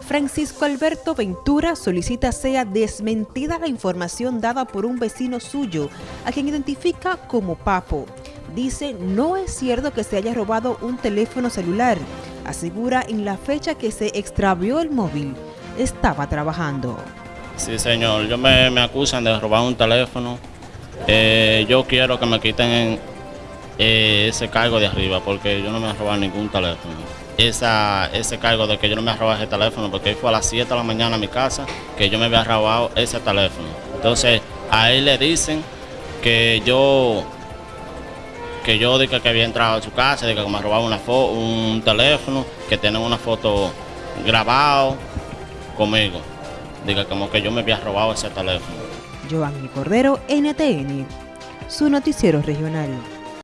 Francisco Alberto Ventura solicita sea desmentida la información dada por un vecino suyo, a quien identifica como Papo. Dice no es cierto que se haya robado un teléfono celular. Asegura en la fecha que se extravió el móvil, estaba trabajando. Sí, señor, yo me, me acusan de robar un teléfono. Eh, yo quiero que me quiten eh, ese cargo de arriba porque yo no me he robado ningún teléfono. Esa, ese cargo de que yo no me he robado ese teléfono porque fue a las 7 de la mañana a mi casa que yo me había robado ese teléfono. Entonces a él le dicen que yo que yo dije que había entrado a su casa, de que me robado una un teléfono, que tienen una foto grabado conmigo. Diga como que yo me había robado ese teléfono. Giovanni Cordero, NTN, su noticiero regional.